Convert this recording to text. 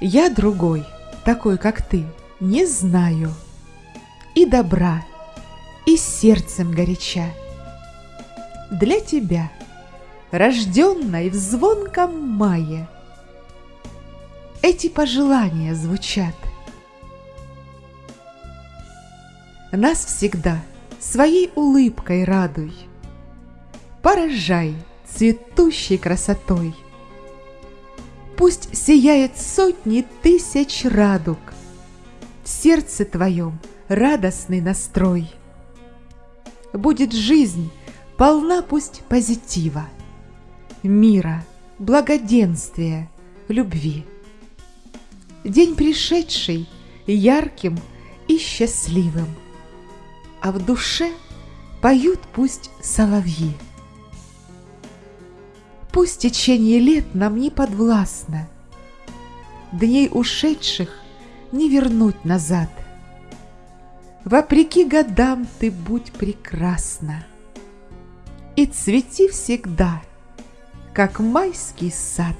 Я другой, такой, как ты, не знаю. И добра, и сердцем горяча. Для тебя, рожденной в звонком мае, Эти пожелания звучат. Нас всегда своей улыбкой радуй, Поражай цветущей красотой. Пусть сияет сотни тысяч радуг, В сердце твоем радостный настрой. Будет жизнь полна пусть позитива, Мира, благоденствия, любви. День пришедший ярким и счастливым, А в душе поют пусть соловьи. Пусть течение лет нам не подвластно, Дней ушедших не вернуть назад. Вопреки годам ты будь прекрасна И цвети всегда, как майский сад.